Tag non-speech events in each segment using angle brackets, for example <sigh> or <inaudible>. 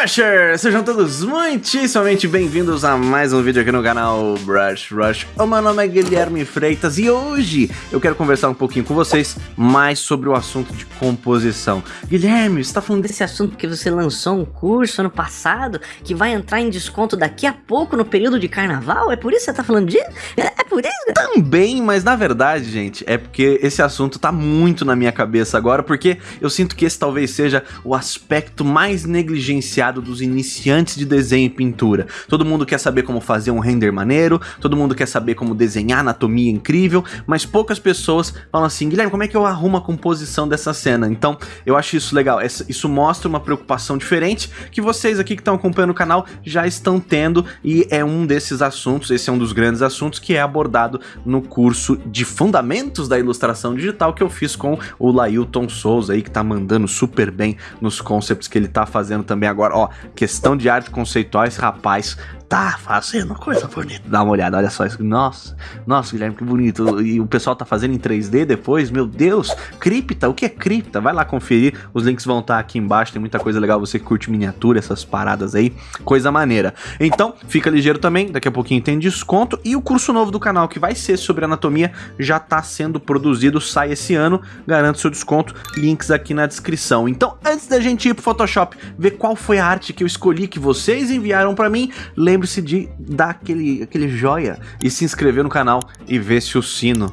Rushers! Sejam todos muitíssimamente bem-vindos a mais um vídeo aqui no canal Brush Rush. O meu nome é Guilherme Freitas e hoje eu quero conversar um pouquinho com vocês mais sobre o assunto de composição. Guilherme, você tá falando desse assunto porque você lançou um curso ano passado que vai entrar em desconto daqui a pouco no período de carnaval? É por isso que você tá falando disso? É, é por isso? Também, mas na verdade, gente, é porque esse assunto tá muito na minha cabeça agora, porque eu sinto que esse talvez seja o aspecto mais negligenciado dos iniciantes de desenho e pintura. Todo mundo quer saber como fazer um render maneiro, todo mundo quer saber como desenhar anatomia incrível, mas poucas pessoas falam assim, Guilherme, como é que eu arrumo a composição dessa cena? Então, eu acho isso legal, isso mostra uma preocupação diferente que vocês aqui que estão acompanhando o canal já estão tendo e é um desses assuntos, esse é um dos grandes assuntos que é abordado no curso de Fundamentos da Ilustração Digital que eu fiz com o Lailton Souza aí, que tá mandando super bem nos concepts que ele tá fazendo também Agora, ó, questão de arte conceitual, esse rapaz tá fazendo coisa bonita. Dá uma olhada, olha só isso. Nossa, nossa, Guilherme, que bonito. E o pessoal tá fazendo em 3D depois, meu Deus. Cripta, o que é cripta? Vai lá conferir, os links vão estar tá aqui embaixo, tem muita coisa legal, você que curte miniatura, essas paradas aí, coisa maneira. Então, fica ligeiro também, daqui a pouquinho tem desconto. E o curso novo do canal, que vai ser sobre anatomia, já tá sendo produzido, sai esse ano, garanto seu desconto, links aqui na descrição. Então, antes da gente ir pro Photoshop, ver qual foi a arte que eu escolhi, que vocês enviaram pra mim, lembre lembre-se de dar aquele, aquele joia e se inscrever no canal e ver se o sino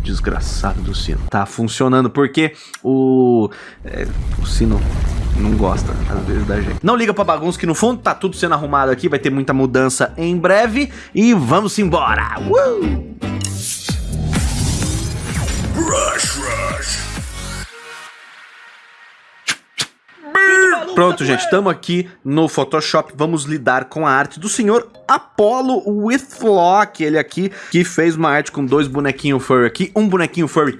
desgraçado do sino tá funcionando, porque o, é, o sino não gosta, às vezes, da gente. Não liga pra bagunça que no fundo tá tudo sendo arrumado aqui, vai ter muita mudança em breve e vamos embora! Uh! Rush, rush. Pronto, gente, estamos aqui no Photoshop, vamos lidar com a arte do senhor Apollo Whitlock, ele aqui, que fez uma arte com dois bonequinhos furry aqui, um bonequinho furry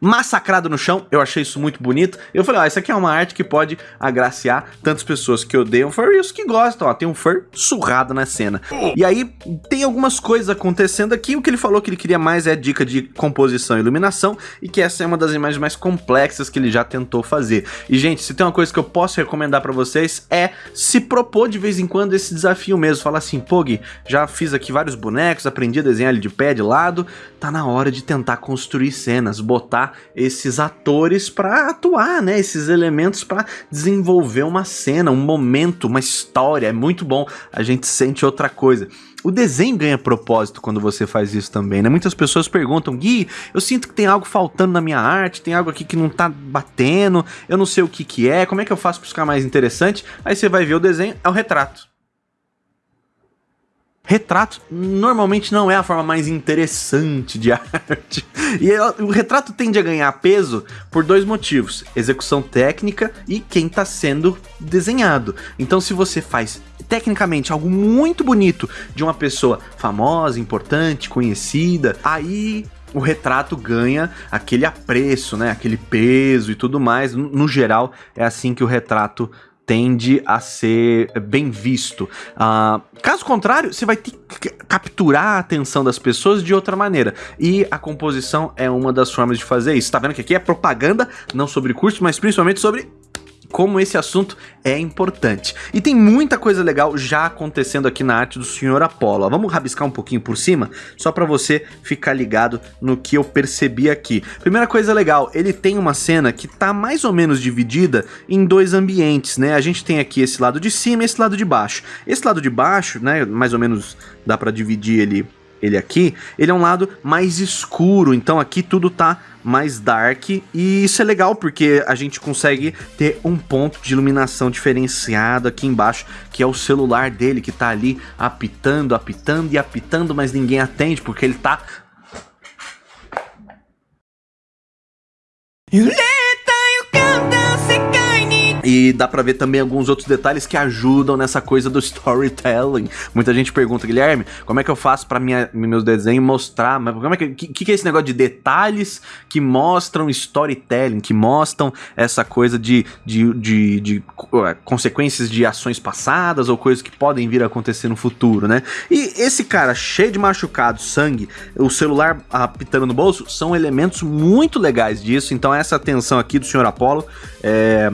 massacrado no chão, eu achei isso muito bonito. Eu falei, ó, isso aqui é uma arte que pode agraciar tantas pessoas que odeiam fur e os que gostam, ó, tem um fur surrado na cena. E aí, tem algumas coisas acontecendo aqui, o que ele falou que ele queria mais é dica de composição e iluminação, e que essa é uma das imagens mais complexas que ele já tentou fazer. E gente, se tem uma coisa que eu posso recomendar pra vocês, é se propor de vez em quando esse desafio mesmo, falar assim, pô já fiz aqui vários bonecos, aprendi a desenhar ele de pé, de lado, tá na hora de tentar construir cenas, botar esses atores para atuar, né? Esses elementos para desenvolver uma cena, um momento, uma história. É muito bom. A gente sente outra coisa. O desenho ganha propósito quando você faz isso também, né? Muitas pessoas perguntam, Gui, eu sinto que tem algo faltando na minha arte, tem algo aqui que não tá batendo, eu não sei o que que é, como é que eu faço para ficar mais interessante? Aí você vai ver o desenho, é o retrato. Retrato normalmente não é a forma mais interessante de <laughs> arte. E o retrato tende a ganhar peso por dois motivos: execução técnica e quem está sendo desenhado. Então, se você faz tecnicamente algo muito bonito de uma pessoa famosa, importante, conhecida, aí o retrato ganha aquele apreço, né? Aquele peso e tudo mais. No geral, é assim que o retrato tende a ser bem visto. Uh, caso contrário, você vai ter que capturar a atenção das pessoas de outra maneira. E a composição é uma das formas de fazer isso. Tá vendo que aqui é propaganda, não sobre curso, mas principalmente sobre como esse assunto é importante. E tem muita coisa legal já acontecendo aqui na arte do Senhor Apolo. Vamos rabiscar um pouquinho por cima, só para você ficar ligado no que eu percebi aqui. Primeira coisa legal, ele tem uma cena que tá mais ou menos dividida em dois ambientes, né? A gente tem aqui esse lado de cima e esse lado de baixo. Esse lado de baixo, né, mais ou menos dá para dividir ele ele aqui, ele é um lado mais escuro, então aqui tudo tá mais dark. E isso é legal porque a gente consegue ter um ponto de iluminação diferenciado aqui embaixo, que é o celular dele que tá ali apitando, apitando e apitando, mas ninguém atende porque ele tá E dá pra ver também alguns outros detalhes que ajudam nessa coisa do <laughs> storytelling. Muita gente pergunta, Guilherme, como é que eu faço minha, meus desenhos mostrar? Mas como é que, que, que é esse negócio de detalhes que mostram storytelling, que mostram essa coisa de, de, de, de uh, consequências de ações passadas ou coisas que podem vir a acontecer no futuro, né? E esse cara cheio de machucado, sangue, o celular apitando no bolso, são elementos muito legais disso. Então essa atenção aqui do Sr. Apollo é,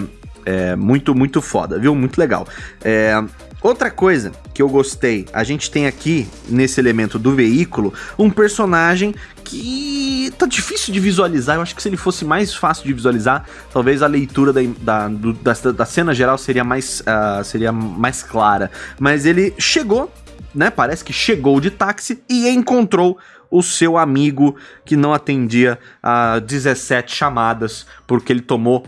É muito, muito foda, viu? Muito legal. É, Outra coisa que eu gostei, a gente tem aqui, nesse elemento do veículo, um personagem que tá difícil de visualizar. Eu acho que se ele fosse mais fácil de visualizar, talvez a leitura da, da, do, da, da, cena geral seria mais, uh, seria mais clara. Mas ele chegou, né? Parece que chegou de táxi e encontrou o seu amigo que não atendia a 17 chamadas porque ele tomou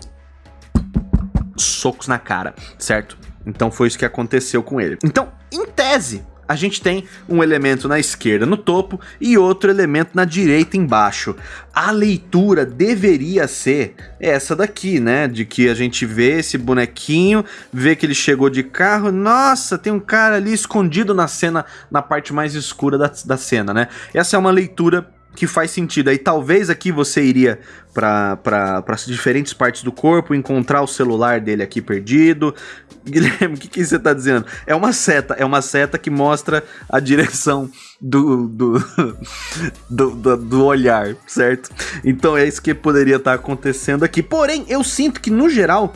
socos na cara, certo? Então foi isso que aconteceu com ele. Então, em tese, a gente tem um elemento na esquerda no topo e outro elemento na direita embaixo. A leitura deveria ser essa daqui, né? De que a gente vê esse bonequinho, vê que ele chegou de carro, nossa, tem um cara ali escondido na cena, na parte mais escura da, da cena, né? Essa é uma leitura que faz sentido. Aí talvez aqui você iria para diferentes partes do corpo, encontrar o celular dele aqui perdido. <laughs> Guilherme, o que, que você está dizendo? É uma seta, é uma seta que mostra a direção do, do, <laughs> do, do, do olhar, certo? Então é isso que poderia estar tá acontecendo aqui. Porém, eu sinto que no geral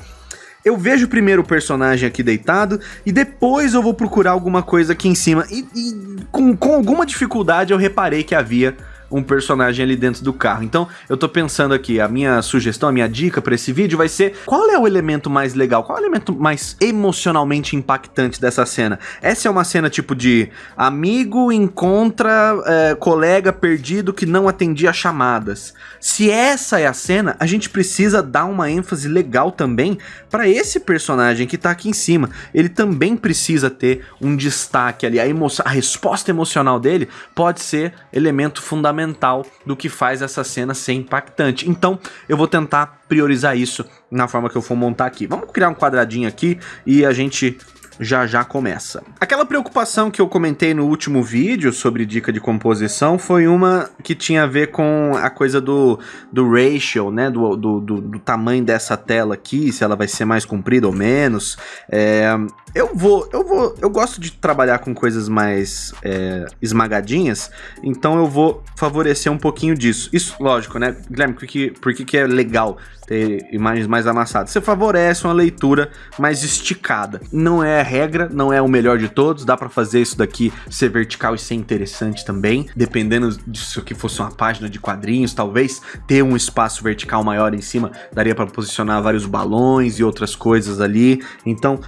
eu vejo primeiro o personagem aqui deitado e depois eu vou procurar alguma coisa aqui em cima. E, e com, com alguma dificuldade eu reparei que havia um personagem ali dentro do carro. Então, eu tô pensando aqui, a minha sugestão, a minha dica para esse vídeo vai ser qual é o elemento mais legal, qual é o elemento mais emocionalmente impactante dessa cena? Essa é uma cena tipo de amigo encontra é, colega perdido que não atendia chamadas. Se essa é a cena, a gente precisa dar uma ênfase legal também para esse personagem que tá aqui em cima. Ele também precisa ter um destaque ali, a, a resposta emocional dele pode ser elemento fundamental fundamental do que faz essa cena ser impactante. Então, eu vou tentar priorizar isso na forma que eu for montar aqui. Vamos criar um quadradinho aqui e a gente já já começa. Aquela preocupação que eu comentei no último vídeo sobre dica de composição foi uma que tinha a ver com a coisa do, do ratio, né, do, do, do, do tamanho dessa tela aqui, se ela vai ser mais comprida ou menos. É, eu vou, eu vou, eu gosto de trabalhar com coisas mais é, esmagadinhas, então eu vou favorecer um pouquinho disso. Isso, lógico, né, Guilherme, por que, por que, que é legal ter imagens mais amassadas? Você favorece uma leitura mais esticada. Não é a regra, não é o melhor de todos, dá para fazer isso daqui ser vertical e ser interessante também, dependendo disso que fosse uma página de quadrinhos, talvez ter um espaço vertical maior em cima, daria para posicionar vários balões e outras coisas ali. Então,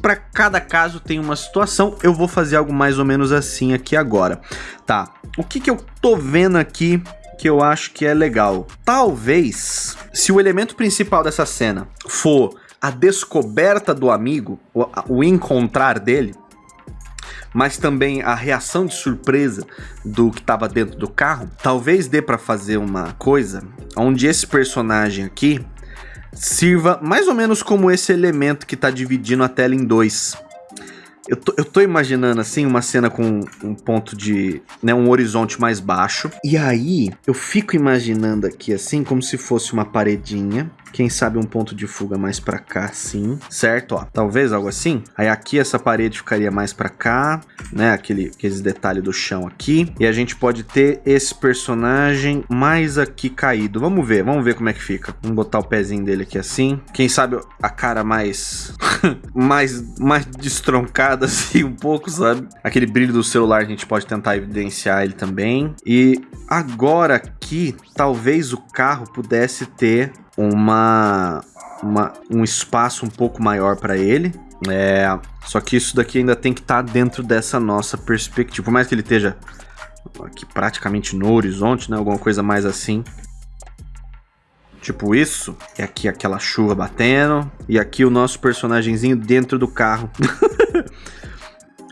para cada caso tem uma situação, eu vou fazer algo mais ou menos assim aqui agora. Tá, o que, que eu tô vendo aqui que eu acho que é legal? Talvez, se o elemento principal dessa cena for a descoberta do amigo, o, encontrar dele, mas também a reação de surpresa do que estava dentro do carro, talvez dê para fazer uma coisa onde esse personagem aqui sirva mais ou menos como esse elemento que está dividindo a tela em dois. Eu tô, eu tô imaginando assim uma cena com um ponto de, né, um horizonte mais baixo. E aí eu fico imaginando aqui assim como se fosse uma paredinha quem sabe um ponto de fuga mais para cá, assim, certo? Ó, talvez algo assim. Aí aqui essa parede ficaria mais para cá, né? Aquele, aqueles detalhes do chão aqui. E a gente pode ter esse personagem mais aqui caído. Vamos ver, vamos ver como é que fica. Vamos botar o pezinho dele aqui assim. Quem sabe a cara mais... <laughs> mais, mais destroncada <laughs> assim um pouco, sabe? Aquele brilho do celular a gente pode tentar evidenciar ele também. E agora aqui, talvez o carro pudesse ter uma, uma, um espaço um pouco maior para ele. É, só que isso daqui ainda tem que estar tá dentro dessa nossa perspectiva. Por mais que ele esteja aqui praticamente no horizonte, né? Alguma coisa mais assim. Tipo isso. E aqui aquela chuva batendo. E aqui o nosso personagemzinho dentro do carro. <laughs>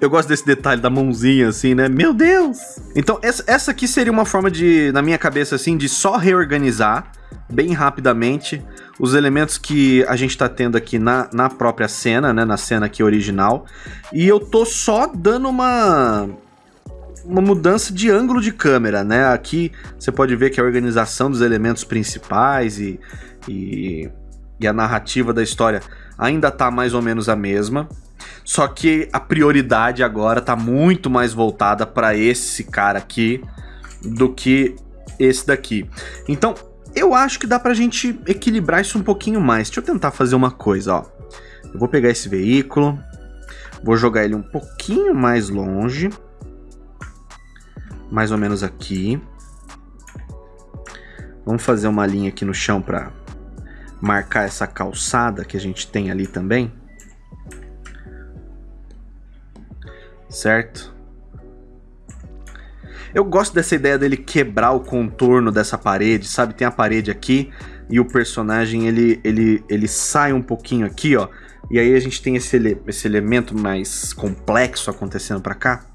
Eu gosto desse detalhe da mãozinha, assim, né? Meu Deus! Então, essa, essa aqui seria uma forma de, na minha cabeça, assim, de só reorganizar bem rapidamente os elementos que a gente tá tendo aqui na, na própria cena, né? Na cena aqui original. E eu tô só dando uma uma mudança de ângulo de câmera, né? Aqui você pode ver que a organização dos elementos principais e, e, e a narrativa da história ainda tá mais ou menos a mesma. Só que a prioridade agora tá muito mais voltada para esse cara aqui do que esse daqui. Então, eu acho que dá pra gente equilibrar isso um pouquinho mais. Deixa eu tentar fazer uma coisa, ó. Eu vou pegar esse veículo, vou jogar ele um pouquinho mais longe, mais ou menos aqui. Vamos fazer uma linha aqui no chão para marcar essa calçada que a gente tem ali também. Certo? Eu gosto dessa ideia dele quebrar o contorno dessa parede, sabe? Tem a parede aqui e o personagem ele, ele, ele sai um pouquinho aqui, ó. E aí a gente tem esse, ele esse elemento mais complexo acontecendo para cá.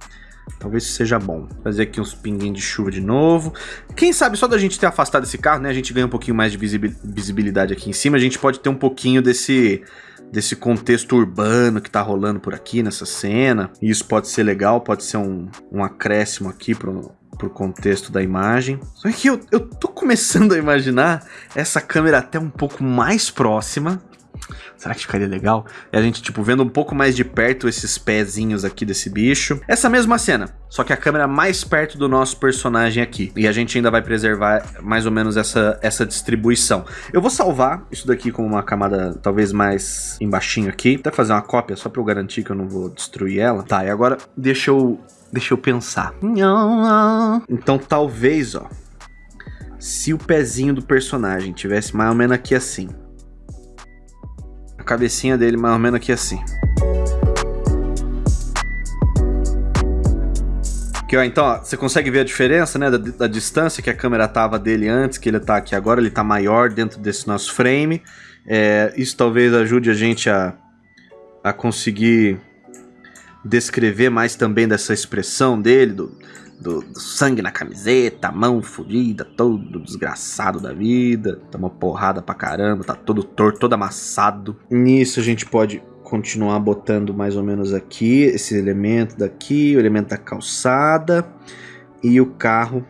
Talvez seja bom. Fazer aqui uns pinguinhos de chuva de novo. Quem sabe só da gente ter afastado esse carro, né? A gente ganha um pouquinho mais de visibilidade aqui em cima. A gente pode ter um pouquinho desse desse contexto urbano que tá rolando por aqui nessa cena. E isso pode ser legal, pode ser um, um acréscimo aqui pro, pro contexto da imagem. Só que eu, eu tô começando a imaginar essa câmera até um pouco mais próxima Será que ficaria legal? E a gente, tipo, vendo um pouco mais de perto esses pezinhos aqui desse bicho. Essa mesma cena, só que a câmera mais perto do nosso personagem aqui. E a gente ainda vai preservar mais ou menos essa, essa distribuição. Eu vou salvar isso daqui com uma camada talvez mais embaixinho aqui. Até fazer uma cópia só pra eu garantir que eu não vou destruir ela. Tá, e agora deixa eu, deixa eu pensar. Então talvez, ó. Se o pezinho do personagem tivesse mais ou menos aqui assim a cabecinha dele mais ou menos aqui assim. Aqui, ó, então, ó, você consegue ver a diferença, né, da, da, distância que a câmera tava dele antes, que ele tá aqui agora, ele tá maior dentro desse nosso frame. É, isso talvez ajude a gente a, a conseguir descrever mais também dessa expressão dele, do, do, do, sangue na camiseta, mão fodida, todo desgraçado da vida, tá uma porrada pra caramba, tá todo torto, todo amassado. Nisso a gente pode continuar botando mais ou menos aqui, esse elemento daqui, o elemento da calçada e o carro,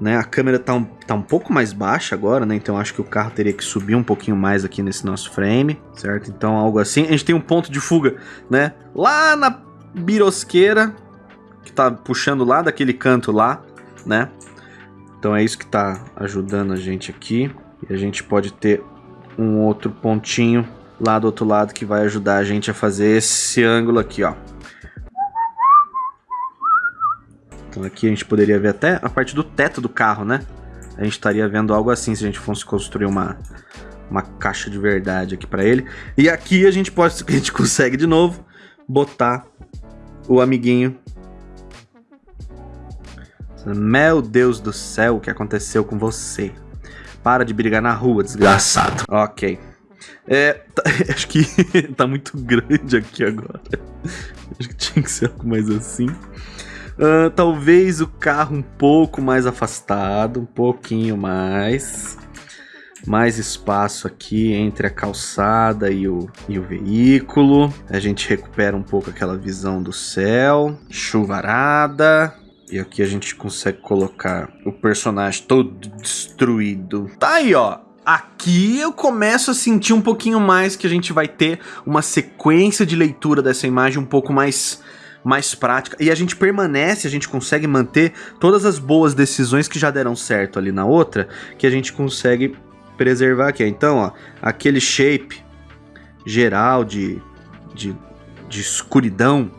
né? A câmera tá um, tá um pouco mais baixa agora, né? Então acho que o carro teria que subir um pouquinho mais aqui nesse nosso frame, certo? Então algo assim. A gente tem um ponto de fuga, né? Lá na birosqueira, que tá puxando lá daquele canto lá, né? Então é isso que tá ajudando a gente aqui. E a gente pode ter um outro pontinho lá do outro lado que vai ajudar a gente a fazer esse ângulo aqui, ó. Então aqui a gente poderia ver até a parte do teto do carro, né? A gente estaria vendo algo assim se a gente fosse construir uma, uma caixa de verdade aqui para ele. E aqui a gente pode, <laughs> a gente consegue de novo botar o amiguinho meu Deus do céu, o que aconteceu com você? Para de brigar na rua, desgraçado. Ok. É, tá, <laughs> acho que <laughs> tá muito grande aqui agora. Acho que tinha que ser algo mais assim. Uh, talvez o carro um pouco mais afastado, um pouquinho mais. Mais espaço aqui entre a calçada e o, e o veículo. A gente recupera um pouco aquela visão do céu. Chuvarada. E aqui a gente consegue colocar o personagem todo destruído. Tá aí, ó. Aqui eu começo a sentir um pouquinho mais que a gente vai ter uma sequência de leitura dessa imagem um pouco mais mais prática. E a gente permanece, a gente consegue manter todas as boas decisões que já deram certo ali na outra, que a gente consegue preservar aqui. Então, ó, aquele shape geral de, de, de escuridão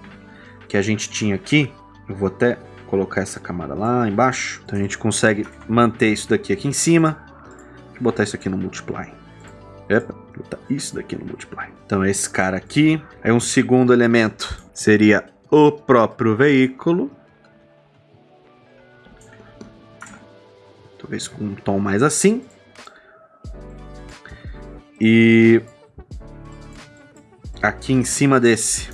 que a gente tinha aqui, eu vou até colocar essa camada lá embaixo. Então a gente consegue manter isso daqui aqui em cima. E botar isso aqui no multiply. Epa, botar isso daqui no multiply. Então esse cara aqui. Aí um segundo elemento seria o próprio veículo. Talvez com um tom mais assim. E aqui em cima desse,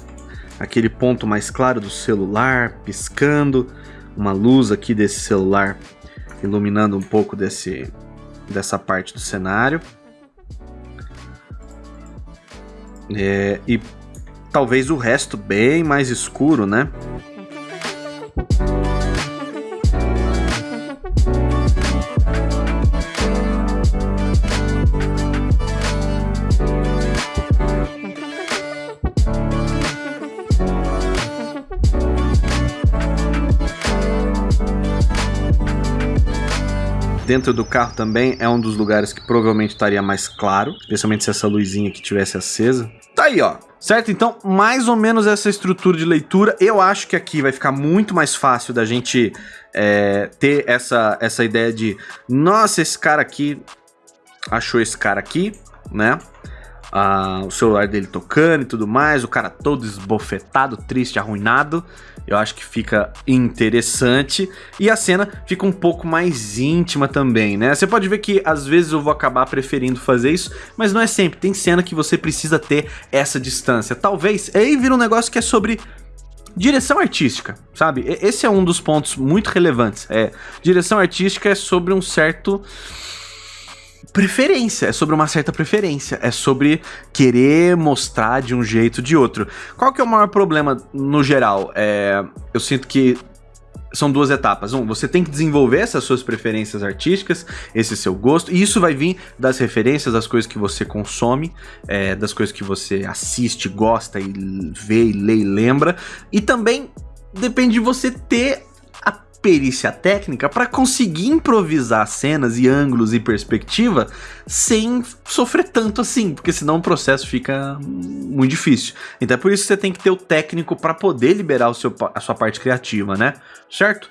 aquele ponto mais claro do celular piscando uma luz aqui desse celular iluminando um pouco desse, dessa parte do cenário. É, e talvez o resto bem mais escuro, né? Dentro do carro também é um dos lugares que provavelmente estaria mais claro, especialmente se essa luzinha aqui tivesse acesa. Tá Aí, ó. Certo? Então, mais ou menos essa estrutura de leitura. Eu acho que aqui vai ficar muito mais fácil da gente é, ter essa, essa ideia de... Nossa, esse cara aqui achou esse cara aqui, né? Ah, o celular dele tocando e tudo mais, o cara todo esbofetado, triste, arruinado. Eu acho que fica interessante. E a cena fica um pouco mais íntima também, né? Você pode ver que às vezes eu vou acabar preferindo fazer isso, mas não é sempre. Tem cena que você precisa ter essa distância. Talvez, aí vira um negócio que é sobre direção artística, sabe? Esse é um dos pontos muito relevantes. É, direção artística é sobre um certo preferência, é sobre uma certa preferência, é sobre querer mostrar de um jeito ou de outro. Qual que é o maior problema no geral? É, eu sinto que são duas etapas. Um, você tem que desenvolver essas suas preferências artísticas, esse seu gosto, e isso vai vir das referências, das coisas que você consome, é, das coisas que você assiste, gosta e vê e lê e lembra, e também depende de você ter perícia técnica para conseguir improvisar cenas e ângulos e perspectiva sem sofrer tanto assim, porque senão o processo fica muito difícil. Então é por isso que você tem que ter o técnico para poder liberar o seu, a sua parte criativa, né? Certo?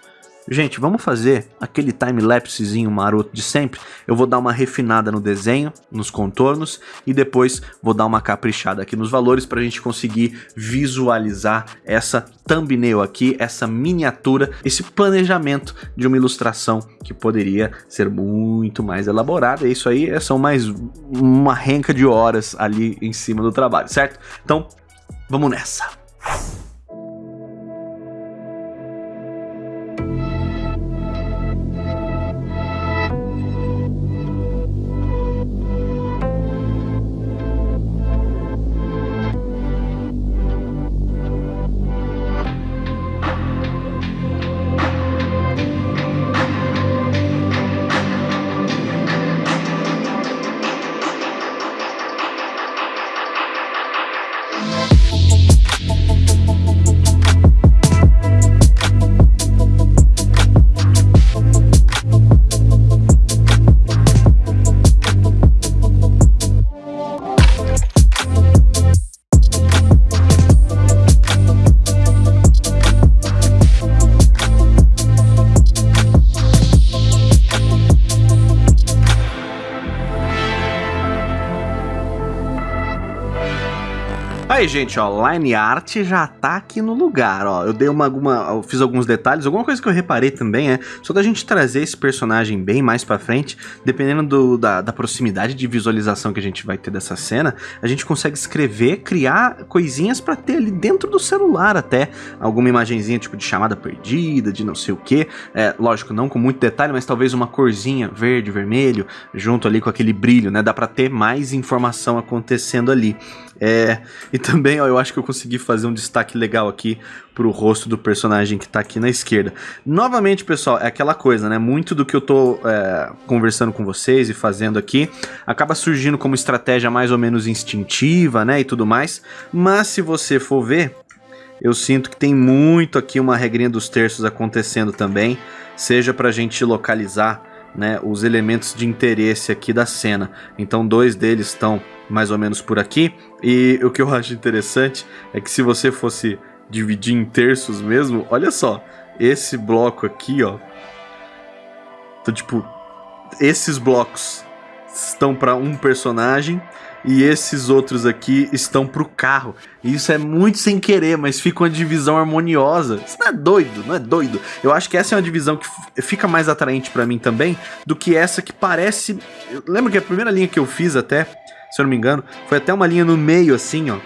Gente, vamos fazer aquele time-lapsezinho maroto de sempre. Eu vou dar uma refinada no desenho, nos contornos, e depois vou dar uma caprichada aqui nos valores para a gente conseguir visualizar essa thumbnail aqui, essa miniatura, esse planejamento de uma ilustração que poderia ser muito mais elaborada. Isso aí são mais uma renca de horas ali em cima do trabalho, certo? Então, vamos nessa! Aí, gente, ó, Line Art já tá aqui no lugar, ó. Eu dei uma, alguma, fiz alguns detalhes, alguma coisa que eu reparei também é, só da gente trazer esse personagem bem mais pra frente, dependendo do, da, da proximidade de visualização que a gente vai ter dessa cena, a gente consegue escrever, criar coisinhas pra ter ali dentro do celular até, alguma imagenzinha tipo de chamada perdida, de não sei o que, é, lógico, não com muito detalhe, mas talvez uma corzinha verde, vermelho, junto ali com aquele brilho, né, dá pra ter mais informação acontecendo ali. É, e também, ó, eu acho que eu consegui fazer um destaque legal aqui pro rosto do personagem que tá aqui na esquerda. Novamente, pessoal, é aquela coisa, né? Muito do que eu tô é, conversando com vocês e fazendo aqui acaba surgindo como estratégia mais ou menos instintiva, né? E tudo mais. Mas se você for ver, eu sinto que tem muito aqui uma regrinha dos terços acontecendo também. Seja pra gente localizar né, os elementos de interesse aqui da cena. Então dois deles estão mais ou menos por aqui. E o que eu <laughs> acho interessante é que se você fosse dividir em terços mesmo, olha só, esse bloco aqui, ó. Então, tipo, esses blocos estão para um personagem e esses outros aqui estão pro carro. E isso é muito sem querer, mas fica uma divisão harmoniosa. Isso não é doido, não é doido. Eu acho que essa é uma divisão que fica mais atraente para mim também do que essa que parece. Lembra que a primeira linha que eu fiz até, se eu não me engano, foi até uma linha no meio assim, ó.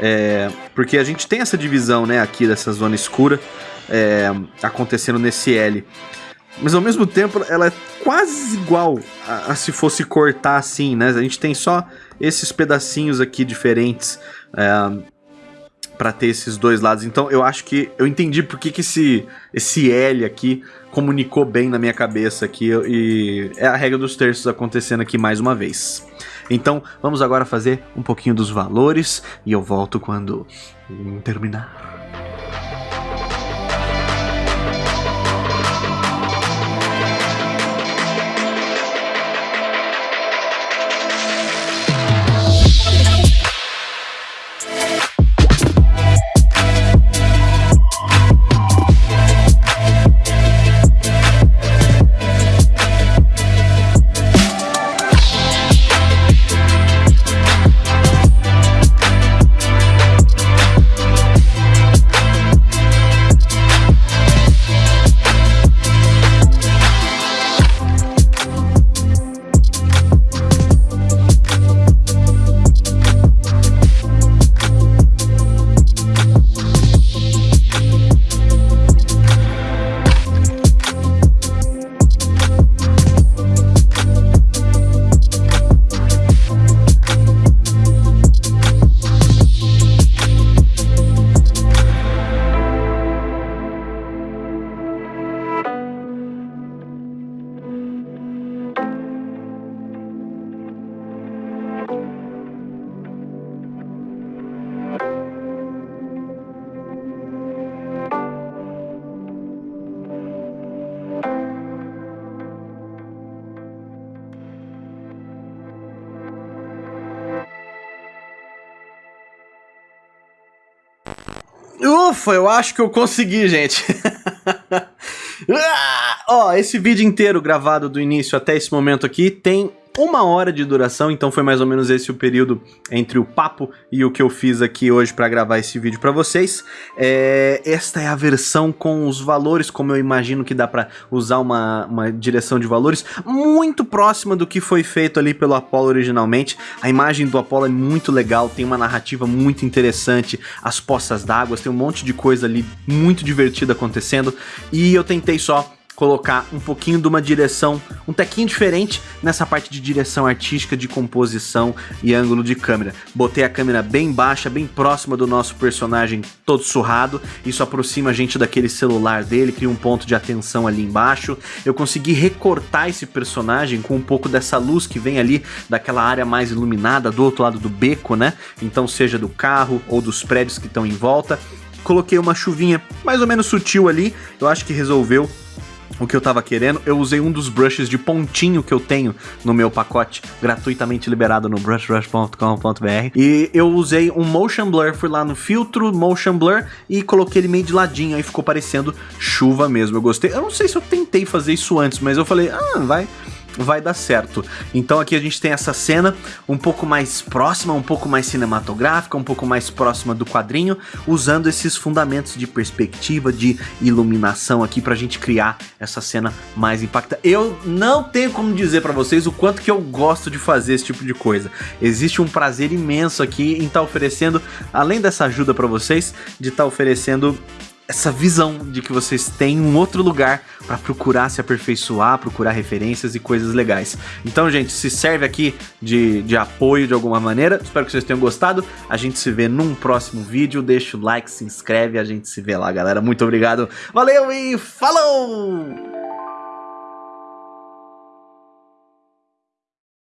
É, porque a gente tem essa divisão, né, aqui dessa zona escura é, acontecendo nesse L. Mas ao mesmo tempo ela é quase igual a, a, se fosse cortar assim, né? A gente tem só esses pedacinhos aqui diferentes é, para ter esses dois lados. Então eu acho que eu entendi por que, que esse, esse L aqui comunicou bem na minha cabeça aqui e é a regra dos terços acontecendo aqui mais uma vez. Então vamos agora fazer um pouquinho dos valores e eu volto quando terminar. Ufa, eu acho que eu consegui, gente. <laughs> ah, ó, esse vídeo inteiro gravado do início até esse momento aqui tem uma hora de duração, então foi mais ou menos esse o período entre o papo e o que eu fiz aqui hoje para gravar esse vídeo para vocês. É, esta é a versão com os valores, como eu imagino que dá para usar uma, uma direção de valores, muito próxima do que foi feito ali pelo Apollo originalmente. A imagem do Apollo é muito legal, tem uma narrativa muito interessante, as poças d'água, tem um monte de coisa ali muito divertida acontecendo, e eu tentei só colocar um pouquinho de uma direção, um tequinho diferente nessa parte de direção artística, de composição e ângulo de câmera. Botei a câmera bem baixa, bem próxima do nosso personagem todo surrado, isso aproxima a gente daquele celular dele, cria um ponto de atenção ali embaixo. Eu consegui recortar esse personagem com um pouco dessa luz que vem ali daquela área mais iluminada do outro lado do beco, né? Então seja do carro ou dos prédios que estão em volta. Coloquei uma chuvinha mais ou menos sutil ali, eu acho que resolveu o que eu tava querendo, eu usei um dos brushes de pontinho que eu tenho no meu pacote, gratuitamente liberado no brushrush.com.br. E eu usei um motion blur, fui lá no filtro motion blur e coloquei ele meio de ladinho, aí ficou parecendo chuva mesmo. Eu gostei. Eu não sei se eu tentei fazer isso antes, mas eu falei, ah, vai vai dar certo. Então aqui a gente tem essa cena um pouco mais próxima, um pouco mais cinematográfica, um pouco mais próxima do quadrinho, usando esses fundamentos de perspectiva, de iluminação aqui pra gente criar essa cena mais impactante. Eu não tenho como dizer pra vocês o quanto que eu gosto de fazer esse tipo de coisa. Existe um prazer imenso aqui em estar tá oferecendo, além dessa ajuda pra vocês, de estar tá oferecendo essa visão de que vocês têm um outro lugar para procurar se aperfeiçoar, procurar referências e coisas legais. Então, gente, se serve aqui de, de apoio de alguma maneira, espero que vocês tenham gostado. A gente se vê num próximo vídeo. Deixa o like, se inscreve, a gente se vê lá, galera. Muito obrigado, valeu e falou!